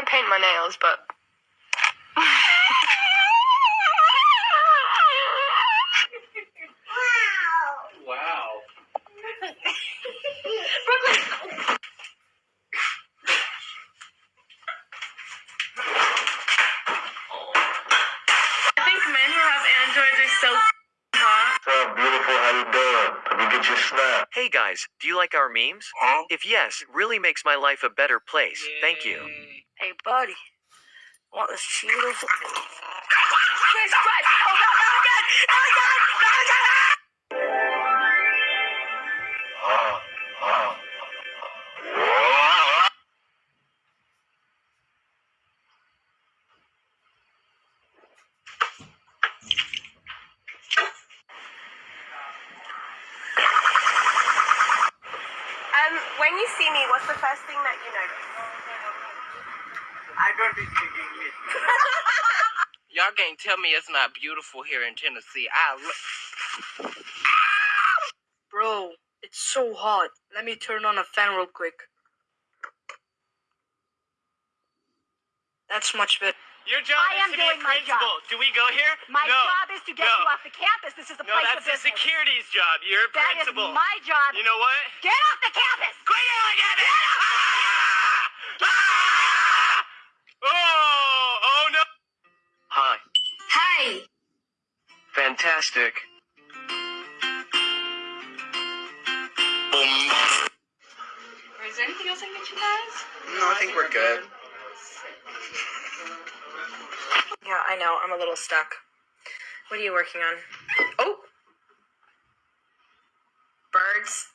et I want to paint my nails, but. Wow. I think men who have androids are so hot. What's up, beautiful? How you doing? Let me get your snap. Hey guys, do you like our memes? Huh? If yes, it really makes my life a better place. Thank you. Hey, buddy. Want this Cheetos? Jesus Christ! Oh, God! Oh, God! Oh, God! Oh, God! Me, what's the first thing that you notice? I don't speak English. Y'all can't tell me it's not beautiful here in Tennessee. I lo- Bro, it's so hot. Let me turn on a fan real quick. That's much better. Your job I am is to be a doing my principal. Do we go here? My no. job is to get no. you off the campus. This is a No, place that's the business. security's job. You're a That is principal. my job. You know what? Get off the campus. Quit yelling at me! Ah! Ah! Oh! Oh no! Hi. Hi. Fantastic. Is there anything else I can get you guys? No, I think we're good. Yeah, I know. I'm a little stuck. What are you working on? Oh! Birds.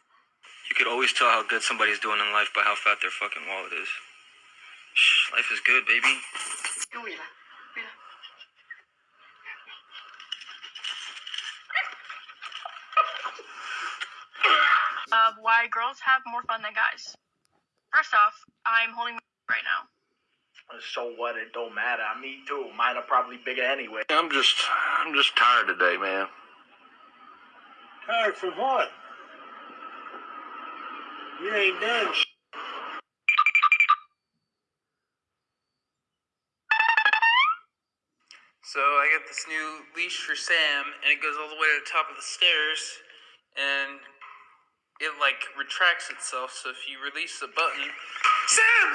You could always tell how good somebody's doing in life by how fat their fucking wallet is. Shh, life is good, baby. of why girls have more fun than guys. First off, I'm holding my right now. Uh, so what? It don't matter. Me too. Mine are probably bigger anyway. I'm just, I'm just tired today, man. Tired from what? You ain't done. sh- So I got this new leash for Sam, and it goes all the way to the top of the stairs, and it like retracts itself. So if you release the button, Sam.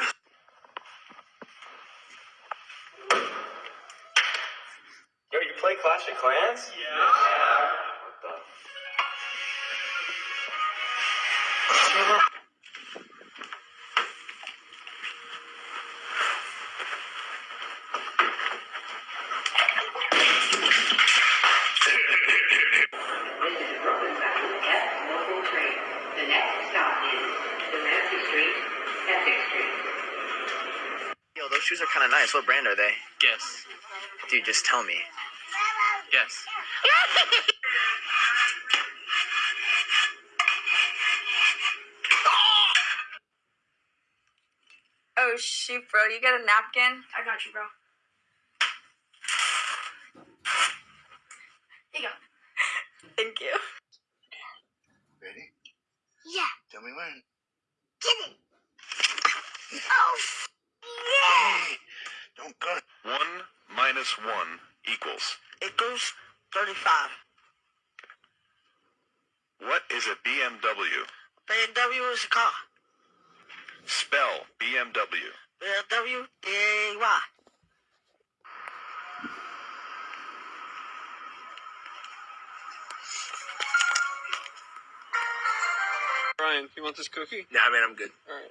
Yo, you play Clash of Clans? The next stop is Delancey Street, Essex Street. Yo, those shoes are kind of nice. What brand are they? Guess. Dude, just tell me. Yes. Oh, shoot, bro. You got a napkin? I got you, bro. Here you go. Thank you. Ready? Yeah. Tell me when. Get it. Oh. Hey, don't cut. One minus one equals. Equals 35. What is a BMW? BMW is a car. Spell BMW. BMW, D-A-Y. Brian, you want this cookie? Nah, man, I'm good. All right.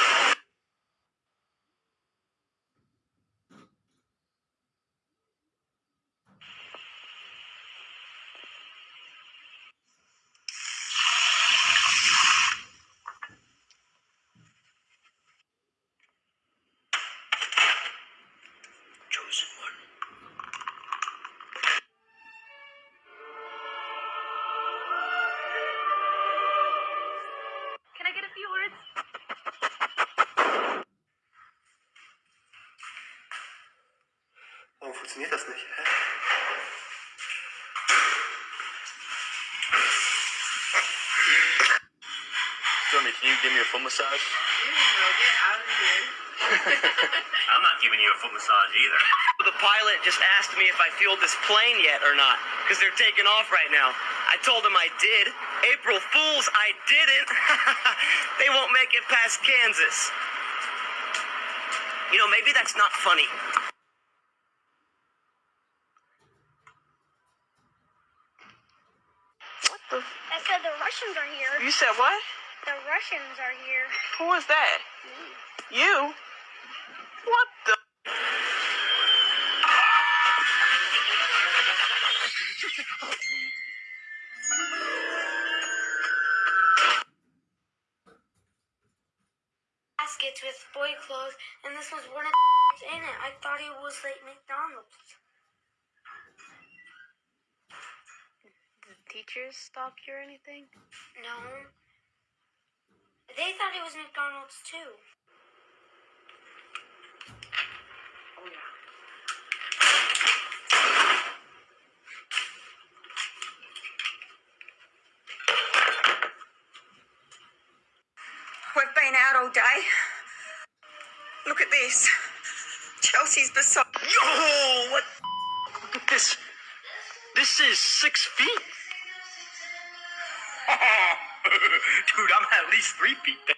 Warum funktioniert das nicht? Hä? Stormy, can you give me a foot massage? get out of here. I'm not giving you a foot massage either. The pilot just asked me if I fueled this plane yet or not, because they're taking off right now. I told him I did. April Fools, I didn't. they won't make it past Kansas. You know, maybe that's not funny. What the? I said the Russians are here. You said what? The Russians are here. Who is that? You? What the? Baskets with boy clothes, and this was one of the in it. I thought it was like McDonald's. Teachers stop you or anything? No. They thought it was McDonald's too. Oh, We've been out all day. Look at this. Chelsea's beside. Yo, what? Look at this. This is six feet. Dude, I'm at least three feet thick.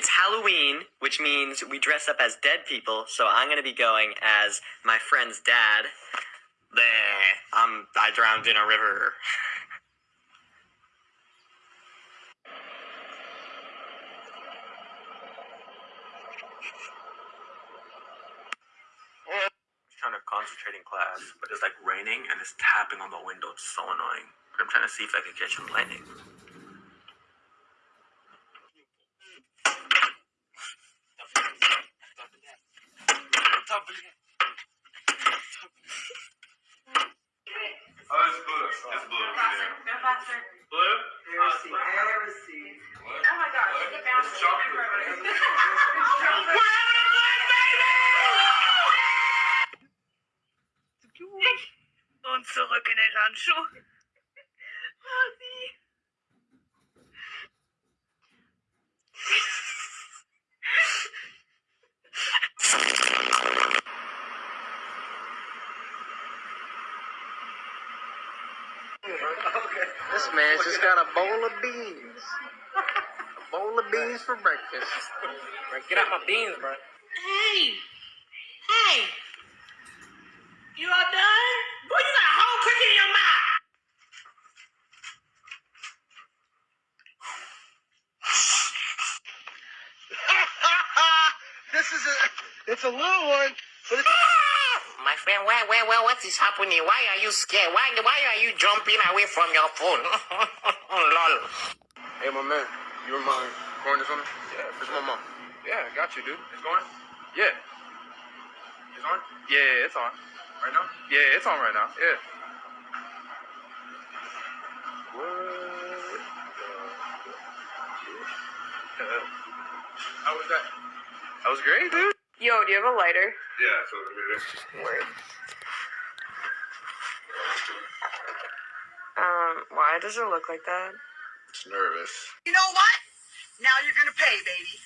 It's Halloween, which means we dress up as dead people. So I'm gonna be going as my friend's dad. There, um, I drowned in a river. trying to concentrate in class, but it's like raining and it's tapping on the window. It's so annoying. But I'm trying to see if I can catch some lightning. Oh, it's blue. It's blue. Go. Blue? Heresy, heresy. What? Oh my gosh, look at bounce. Zurück in den Handschuh. This man just got a bowl of beans. A bowl of beans for breakfast. Get out my beans, bro. Hey! Hey! You all done? Boy, you got a whole cookie in your mouth! this is a, it's a little one, but it's. My friend, where, where, where, what is happening? Why are you scared? Why, why are you jumping away from your phone? Lol. Hey, my man, you want my pouring this something? Yeah, it's my mom. Yeah, I got you, dude. It's going? Yeah. It's on? Yeah, it's on. Right now? Yeah, it's on right now. Yeah. What? How was that? That was great, dude. Yo, do you have a lighter? Yeah, so it Word. Um, why does it look like that? It's nervous. You know what? Now you're gonna pay, baby.